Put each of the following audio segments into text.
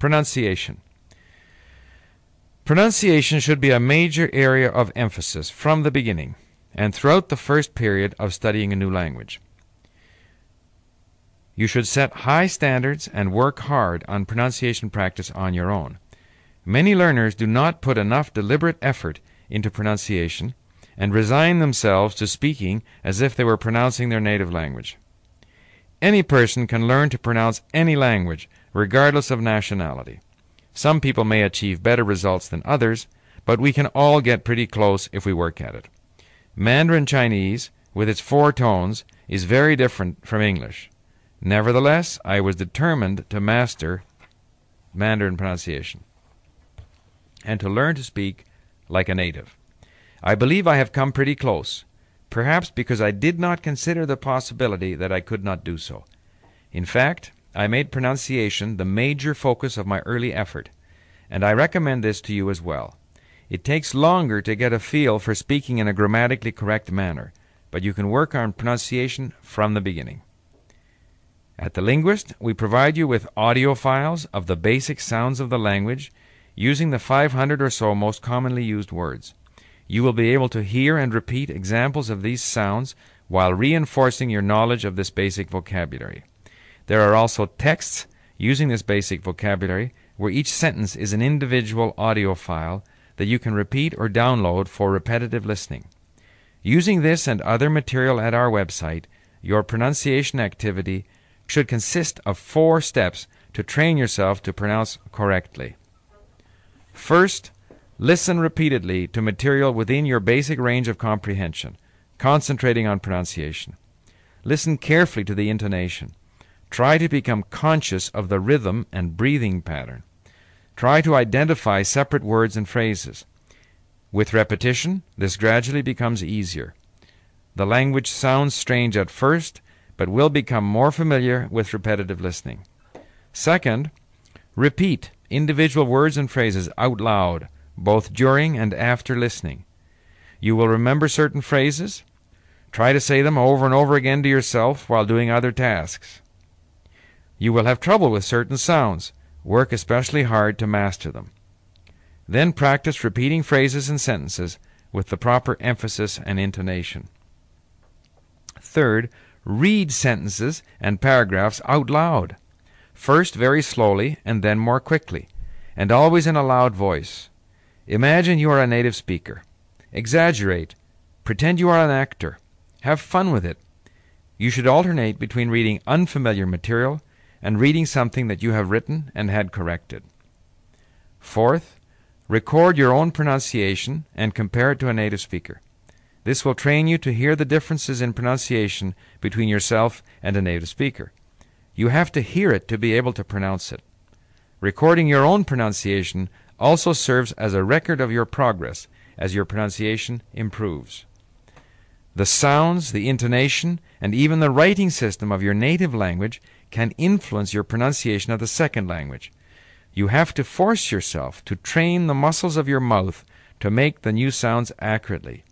Pronunciation. Pronunciation should be a major area of emphasis from the beginning and throughout the first period of studying a new language. You should set high standards and work hard on pronunciation practice on your own. Many learners do not put enough deliberate effort into pronunciation and resign themselves to speaking as if they were pronouncing their native language. Any person can learn to pronounce any language, regardless of nationality. Some people may achieve better results than others, but we can all get pretty close if we work at it. Mandarin Chinese, with its four tones, is very different from English. Nevertheless, I was determined to master Mandarin pronunciation and to learn to speak like a native. I believe I have come pretty close, perhaps because I did not consider the possibility that I could not do so. In fact, I made pronunciation the major focus of my early effort, and I recommend this to you as well. It takes longer to get a feel for speaking in a grammatically correct manner, but you can work on pronunciation from the beginning. At The Linguist, we provide you with audio files of the basic sounds of the language using the 500 or so most commonly used words. You will be able to hear and repeat examples of these sounds while reinforcing your knowledge of this basic vocabulary. There are also texts using this basic vocabulary where each sentence is an individual audio file that you can repeat or download for repetitive listening. Using this and other material at our website, your pronunciation activity should consist of four steps to train yourself to pronounce correctly. First, listen repeatedly to material within your basic range of comprehension, concentrating on pronunciation. Listen carefully to the intonation. Try to become conscious of the rhythm and breathing pattern. Try to identify separate words and phrases. With repetition, this gradually becomes easier. The language sounds strange at first, but will become more familiar with repetitive listening. Second, repeat individual words and phrases out loud, both during and after listening. You will remember certain phrases. Try to say them over and over again to yourself while doing other tasks. You will have trouble with certain sounds. Work especially hard to master them. Then practice repeating phrases and sentences with the proper emphasis and intonation. Third, read sentences and paragraphs out loud. First very slowly and then more quickly, and always in a loud voice. Imagine you are a native speaker. Exaggerate. Pretend you are an actor. Have fun with it. You should alternate between reading unfamiliar material and reading something that you have written and had corrected. Fourth, record your own pronunciation and compare it to a native speaker. This will train you to hear the differences in pronunciation between yourself and a native speaker. You have to hear it to be able to pronounce it. Recording your own pronunciation also serves as a record of your progress as your pronunciation improves. The sounds, the intonation, and even the writing system of your native language can influence your pronunciation of the second language. You have to force yourself to train the muscles of your mouth to make the new sounds accurately.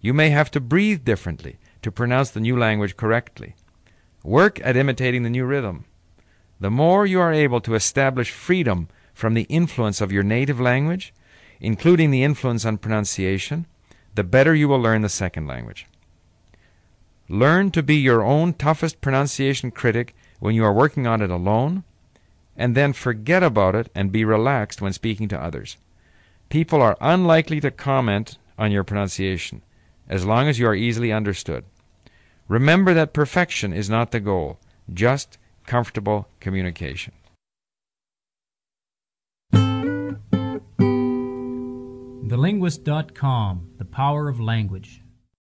You may have to breathe differently to pronounce the new language correctly. Work at imitating the new rhythm. The more you are able to establish freedom from the influence of your native language, including the influence on pronunciation, the better you will learn the second language. Learn to be your own toughest pronunciation critic when you are working on it alone, and then forget about it and be relaxed when speaking to others. People are unlikely to comment on your pronunciation as long as you are easily understood. Remember that perfection is not the goal, just comfortable communication. TheLinguist.com The Power of Language